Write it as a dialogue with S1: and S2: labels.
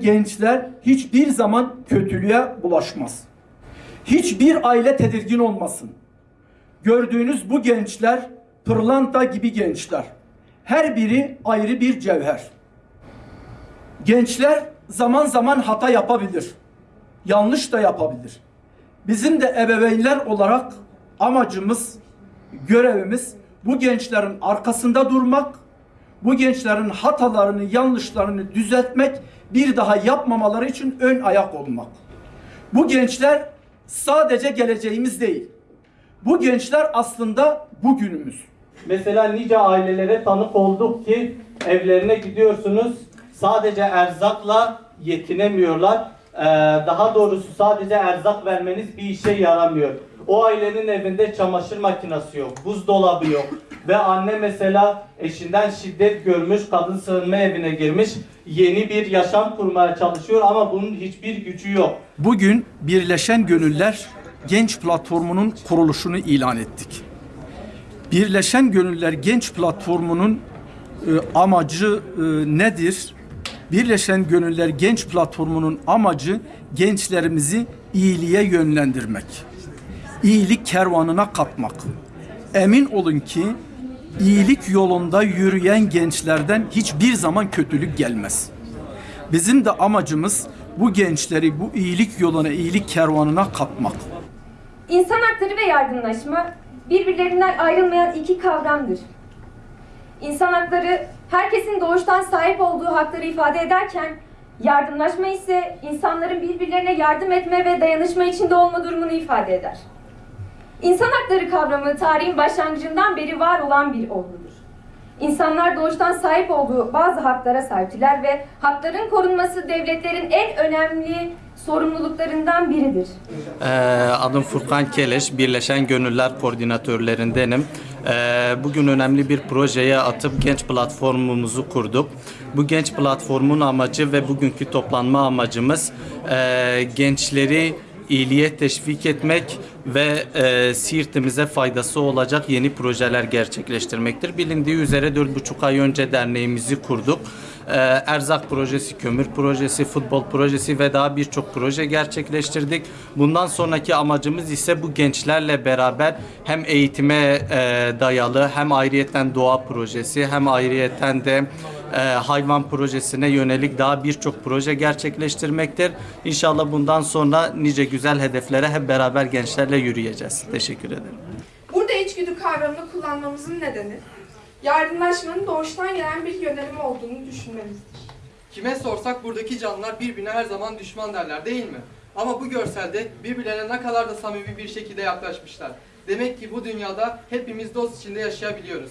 S1: Gençler hiçbir zaman kötülüğe bulaşmaz. Hiçbir aile tedirgin olmasın. Gördüğünüz bu gençler pırlanta gibi gençler. Her biri ayrı bir cevher. Gençler zaman zaman hata yapabilir. Yanlış da yapabilir. Bizim de ebeveynler olarak amacımız, görevimiz bu gençlerin arkasında durmak, bu gençlerin hatalarını, yanlışlarını düzeltmek, bir daha yapmamaları için ön ayak olmak. Bu gençler sadece geleceğimiz değil. Bu gençler aslında bugünümüz.
S2: Mesela nice ailelere tanık olduk ki evlerine gidiyorsunuz sadece erzakla yetinemiyorlar. Ee, daha doğrusu sadece erzak vermeniz bir işe yaramıyor. O ailenin evinde çamaşır makinesi yok, buzdolabı yok ve anne mesela eşinden şiddet görmüş, kadın sığınma evine girmiş, yeni bir yaşam kurmaya çalışıyor ama bunun hiçbir gücü yok.
S1: Bugün Birleşen Gönüller Genç Platformu'nun kuruluşunu ilan ettik. Birleşen Gönüller Genç Platformu'nun e, amacı e, nedir? Birleşen Gönüller Genç Platformu'nun amacı gençlerimizi iyiliğe yönlendirmek. İyilik kervanına katmak. Emin olun ki iyilik yolunda yürüyen gençlerden hiçbir zaman kötülük gelmez. Bizim de amacımız bu gençleri bu iyilik yoluna, iyilik kervanına katmak.
S3: İnsan hakları ve yardımlaşma birbirlerinden ayrılmayan iki kavramdır. İnsan hakları herkesin doğuştan sahip olduğu hakları ifade ederken yardımlaşma ise insanların birbirlerine yardım etme ve dayanışma içinde olma durumunu ifade eder. İnsan hakları kavramı tarihin başlangıcından beri var olan bir olgudur. İnsanlar doğuştan sahip olduğu bazı haklara sahiptiler ve hakların korunması devletlerin en önemli sorumluluklarından biridir.
S2: Ee, adım Furkan Keleş, Birleşen Gönüller Koordinatörlerindenim. Ee, bugün önemli bir projeye atıp genç platformumuzu kurduk. Bu genç platformun amacı ve bugünkü toplanma amacımız e, gençleri iyiliğe teşvik etmek ve e, Siirt'imize faydası olacak yeni projeler gerçekleştirmektir. Bilindiği üzere 4,5 ay önce derneğimizi kurduk. Ee, erzak projesi, kömür projesi, futbol projesi ve daha birçok proje gerçekleştirdik. Bundan sonraki amacımız ise bu gençlerle beraber hem eğitime e, dayalı hem ayrıyeten doğa projesi hem ayrıyeten de e, hayvan projesine yönelik daha birçok proje gerçekleştirmektir. İnşallah bundan sonra nice güzel hedeflere hep beraber gençlerle yürüyeceğiz. Teşekkür ederim.
S4: Burada içgüdü kavramını kullanmamızın nedeni, yardımlaşmanın doğuştan gelen bir yönelim olduğunu düşünmemizdir.
S5: Kime sorsak buradaki canlılar birbirine her zaman düşman derler değil mi? Ama bu görselde birbirlerine ne kadar da samimi bir şekilde yaklaşmışlar. Demek ki bu dünyada hepimiz dost içinde yaşayabiliyoruz.